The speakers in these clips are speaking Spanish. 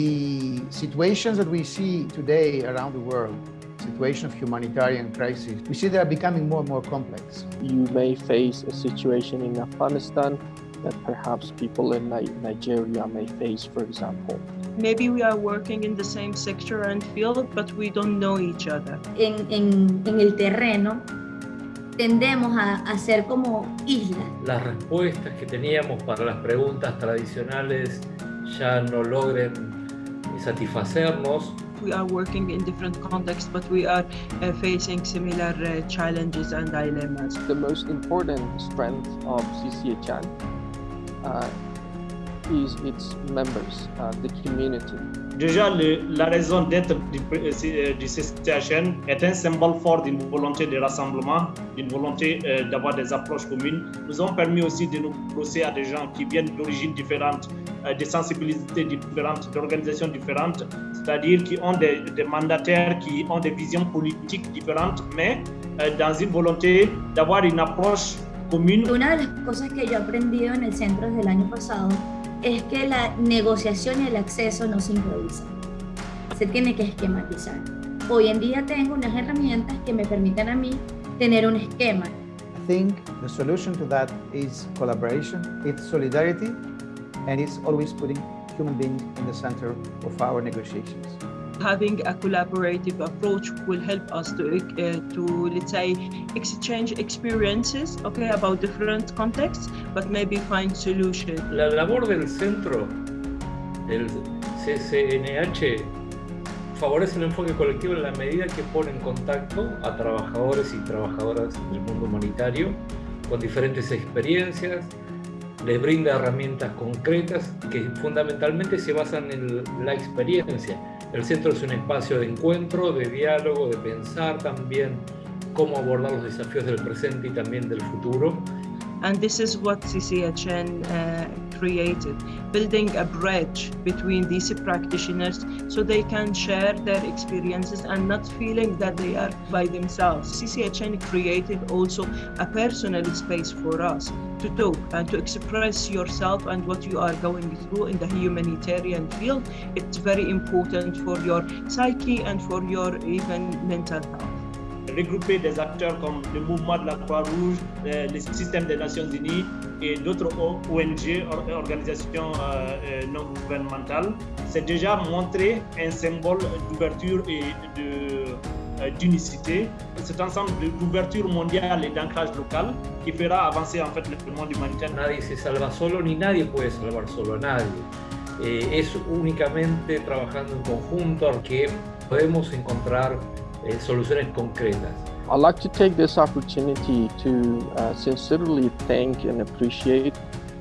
The situations that we see today around the world, situation of humanitarian crisis, we see they are becoming more and more complex. You may face a situation in Afghanistan that perhaps people in Nigeria may face, for example. Maybe we are working in the same sector and field, but we don't know each other. En, en, en el terreno tendemos a, a ser como islas. Las respuestas que teníamos para las preguntas tradicionales ya no logren satisfacernos. We are working in different contexts, but we are uh, facing similar uh, challenges and dilemmas. The most important strength of CCHN is its members, uh, the community. Déjà, le, la raison d'être du, euh, du, CCHN est un symbole fort d'une volonté de rassemblement, d'une volonté euh, d'avoir des approches communes. Nous ont permis aussi de nous brosser à des gens qui viennent d'origines différentes, euh, de sensibilités différentes, d'organisations différentes, c'est-à-dire qui ont des, des, mandataires, qui ont des visions politiques différentes, mais euh, dans une volonté d'avoir une approche. Una de las cosas que yo he aprendido en el centro desde el año pasado es que la negociación y el acceso no se improvisa, se tiene que esquematizar. Hoy en día tengo unas herramientas que me permiten a mí tener un esquema. I think the solution to that is collaboration, it's solidarity, and it's always putting human beings in the center of our negotiations having a collaborative approach will help us to, uh, to let's say, exchange experiences, okay, about different contexts, but maybe find solutions. La labor del centro, del CCNH, favorece el enfoque colectivo en la medida que pone en contacto a trabajadores y trabajadoras del mundo humanitario con diferentes experiencias, les brinda herramientas concretas que fundamentalmente se basan en la experiencia. El centro es un espacio de encuentro, de diálogo, de pensar también cómo abordar los desafíos del presente y también del futuro. And this is what CCHN uh, created, building a bridge between these practitioners so they can share their experiences and not feeling that they are by themselves. CCHN created also a personal space for us to talk and to express yourself and what you are going through in the humanitarian field. It's very important for your psyche and for your even mental health. Regrouper des acteurs comme le mouvement de la Croix-Rouge, euh, le système des Nations Unies et d'autres ONG, organisations euh, euh, non gouvernementales, c'est déjà montrer un symbole d'ouverture et d'unicité. Cet ensemble d'ouverture mondiale et d'ancrage local qui fera avancer en fait le monde humanitaire. Nadie se salva solo ni nadie puede salvar solo a nadie. Eh, es únicamente trabajando en conjunto que podemos encontrar eh, soluciones concretas. I'd like to take this opportunity to uh, sincerely thank and appreciate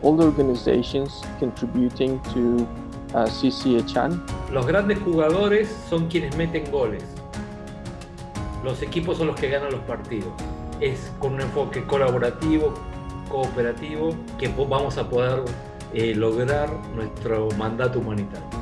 all the organizations contributing to uh, CCHN. Los grandes jugadores son quienes meten goles. Los equipos son los que ganan los partidos. Es con un enfoque colaborativo, cooperativo, que vamos a poder eh, lograr nuestro mandato humanitario.